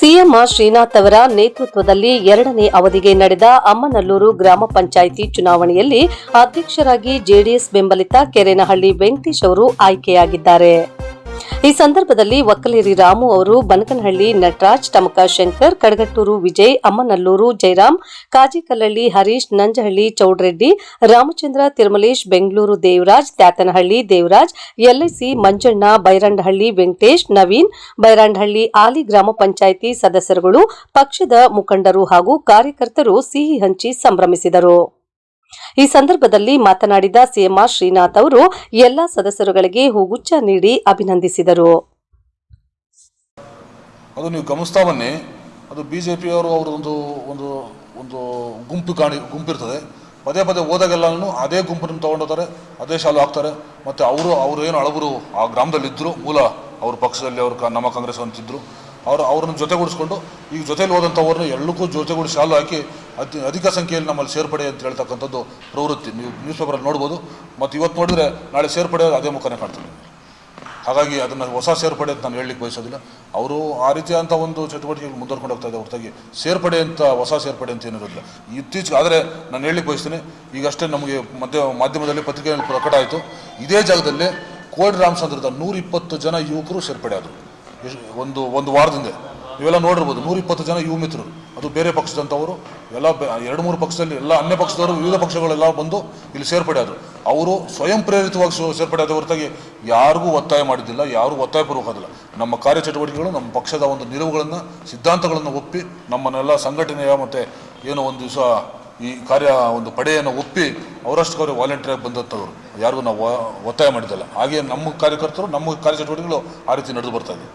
CM Srinath ಅವರ ನೇತೃತ್ವದಲ್ಲಿ ಎರಡನೇ ಅವಧಿಗೆ ನಡೆದ ಅಮ್ಮನಲ್ಲೂರು ಗ್ರಾಮ ಪಂಚಾಯಿತಿ ಚುನಾವಣೆಯಲ್ಲಿ ಅಧ್ಯಕ್ಷರಾಗಿ ಜೆಡಿಎಸ್ ಬೆಂಬಲಿತ ಕೆರೆನಹಳ್ಳಿ ವೆಂಕಟೇಶ್ ಅವರು ಆಯ್ಕೆಯಾಗಿದ್ದಾರೆ. ಈ ಸಂದರ್ಭದಲ್ಲಿ ಒಕ್ಕಲೇರಿ ರಾಮು ಅವರು ಬನಕನಹಳ್ಳಿ ನಟರಾಜ್, ಟಮಕ ಶಂಕರ್, ಕಡಗಟ್ಟೂರು ವಿಜಯ್, ಅಮ್ಮನಲ್ಲೂರು ಜಯರಾಮ್, ಕಾಜಿಕಲ್ಲಳ್ಳಿ ಹರೀಶ್, ನಂಜಹಳ್ಳಿ ಚೌಡ್ರೆಡ್ಡಿ, ರಾಮಚಂದ್ರ, ತಿರುಮಲೇಶ್, ಬೆಂಗಳೂರು ದೇವರಾಜ್, ತ್ಯಾತನಹಳ್ಳಿ ದೇವರಾಜ್, ಎಲ್ಐಸಿ ಮಂಜಣ್ಣ ಬೈರಂಡಹಳ್ಳಿ ವೆಂಕಟೇಶ್, ನವೀನ್ ಬೈರಂಡಹಳ್ಳಿ ಆಲಿ ಗ್ರಾಮ ಪಂಚಾಯಿತಿ ಸದಸ್ಯರುಗಳು, ಪಕ್ಷದ ಮುಖಂಡರು ಹಾಗೂ ಕಾರ್ಯಕರ್ತರು ಸಿಹಿ ಹಂಚಿ ಸಂಭ್ರಮಿಸಿದರು. ಈ ಸಂದರ್ಭದಲ್ಲಿ ಮಾತನಾಡಿದ ಸಿಎಂ ಶ್ರೀನಾಥ್ ಅವರು ಎಲ್ಲ ಸದಸ್ಯರುಗಳಿಗೆ ಹೂಗುಚ್ಛ ನೀಡಿ ಅಭಿನಂದಿಸಿದರು. ಅದು ನೀವು ಗಮನಿಸ್ತಾ ಬನ್ನಿ, ಅದು ಬಿ ಜೆ ಪಿಯವರು ಅವರೊಂದು ಒಂದು ಒಂದು ಗುಂಪು ಕಾಣಿ, ಗುಂಪಿರ್ತದೆ. ಪದೇ ಪದೇ ಹೋದಾಗೆಲ್ಲನೂ ಅದೇ ಗುಂಪನ್ನು ತೊಗೊಂಡೋಗ್ತಾರೆ, ಅದೇ ಶಾಲು ಹಾಕ್ತಾರೆ. ಮತ್ತು ಅವರು ಅವರು ಏನು ಅಳಬರು ಆ ಗ್ರಾಮದಲ್ಲಿದ್ದರು ಮೂಲ ಅವ್ರ ಪಕ್ಷದಲ್ಲಿ ಅವರು ನಮ್ಮ ಕಾಂಗ್ರೆಸ್ ಅಂತಿದ್ರು. ಅವರು ಅವ್ರನ್ನ ಜೊತೆಗೂಡಿಸ್ಕೊಂಡು ಈಗ ಜೊತೆಯಲ್ಲಿ ಹೋದಂಥವ್ರನ್ನ ಎಲ್ಲಕ್ಕೂ ಜೊತೆಗೂಡಿಸಿ ಶಾಲು ಹಾಕಿ ಅತಿ ಅಧಿಕ ಸಂಖ್ಯೆಯಲ್ಲಿ ನಮ್ಮಲ್ಲಿ ಸೇರ್ಪಡೆ ಅಂತ ಹೇಳ್ತಕ್ಕಂಥದ್ದು ಪ್ರವೃತ್ತಿ. ನೀವು ನ್ಯೂಸ್ ಪೇಪರಲ್ಲಿ ನೋಡ್ಬೋದು. ಮತ್ತು ಇವತ್ತು ನೋಡಿದ್ರೆ ನಾಳೆ ಸೇರ್ಪಡೆ ಅದೇ ಮುಖನೇ ಕಾಣ್ತದೆ. ಹಾಗಾಗಿ ಅದನ್ನು ಹೊಸ ಸೇರ್ಪಡೆ ಅಂತ ನಾನು ಹೇಳಲಿಕ್ಕೆ ಬಯಸೋದಿಲ್ಲ. ಅವರು ಆ ರೀತಿಯಾದಂಥ ಒಂದು ಚಟುವಟಿಕೆಗಳು ಮುಂದುವರ್ಕೊಂಡು ಹೋಗ್ತಾ ಇದೆ ಹೊರತಾಗಿ ಸೇರ್ಪಡೆ ಅಂತ, ಹೊಸ ಸೇರ್ಪಡೆ ಅಂತ ಏನಿರೋದಿಲ್ಲ. ಇತ್ತೀಚೆಗೆ ಆದರೆ ನಾನು ಹೇಳಲಿಕ್ಕೆ ಬಯಸ್ತೀನಿ, ಈಗಷ್ಟೇ ನಮಗೆ ಮಧ್ಯ ಮಾಧ್ಯಮದಲ್ಲಿ ಪತ್ರಿಕೆಯಲ್ಲಿ ಪ್ರಕಟ ಆಯಿತು. ಇದೇ ಜಾಗದಲ್ಲಿ ಕೋಡಿ ರಾಮಚಂದ್ರದ ನೂರಿಪ್ಪತ್ತು ಜನ ಯುವಕರು ಸೇರ್ಪಡೆ ಆದರು. ಒಂದು ಒಂದು ವಾರದಿಂದ. ನೀವೆಲ್ಲ ನೋಡಿರ್ಬೋದು. ನೂರ ಇಪ್ಪತ್ತು ಜನ ಯುವ ಮಿತ್ರರು. ಅದು ಬೇರೆ ಪಕ್ಷದಂಥವರು. ಎಲ್ಲ ಎರಡು, ಮೂರು ಪಕ್ಷದಲ್ಲಿ ಎಲ್ಲ ಅನ್ಯ ಪಕ್ಷದವರು, ವಿವಿಧ ಪಕ್ಷಗಳೆಲ್ಲ ಬಂದು ಇಲ್ಲಿ ಸೇರ್ಪಡೆ ಆದರು ಅವರು ಸ್ವಯಂ ಪ್ರೇರಿತವಾಗಿ ಸೇರ್ಪಡೆ ಆದ ಹೊರತಾಗಿ ಯಾರಿಗೂ ಒತ್ತಾಯ ಮಾಡಿದ್ದಿಲ್ಲ, ಯಾರೂ ಒತ್ತಾಯಪೂರ್ವಕದಿಲ್ಲ ನಮ್ಮ ಕಾರ್ಯಚಟುವಟಿಕೆಗಳು, ನಮ್ಮ ಪಕ್ಷದ ಒಂದು ನಿಲುವುಗಳನ್ನು, ಸಿದ್ಧಾಂತಗಳನ್ನು ಒಪ್ಪಿ, ನಮ್ಮನ್ನೆಲ್ಲ ಸಂಘಟನೆಯ ಮತ್ತು ಏನೋ ಒಂದು ದಿವಸ ಈ ಕಾರ್ಯ, ಒಂದು ಪಡೆಯನ್ನು ಒಪ್ಪಿ ಅವರಷ್ಟು ಅವರು ವಾಲಂಟಿಯರ್ ಬಂದಂಥವ್ರು ಯಾರಿಗೂ ನಾವು ಒತ್ತಾಯ ಮಾಡಿದ್ದಲ್ಲ. ಹಾಗೆ ನಮ್ಮ ಕಾರ್ಯಕರ್ತರು, ನಮ್ಮ ಕಾರ್ಯಚಟುವಟಿಕೆಗಳು ಆ ರೀತಿ ನಡೆದು ಬರ್ತಾ ಇದೆ.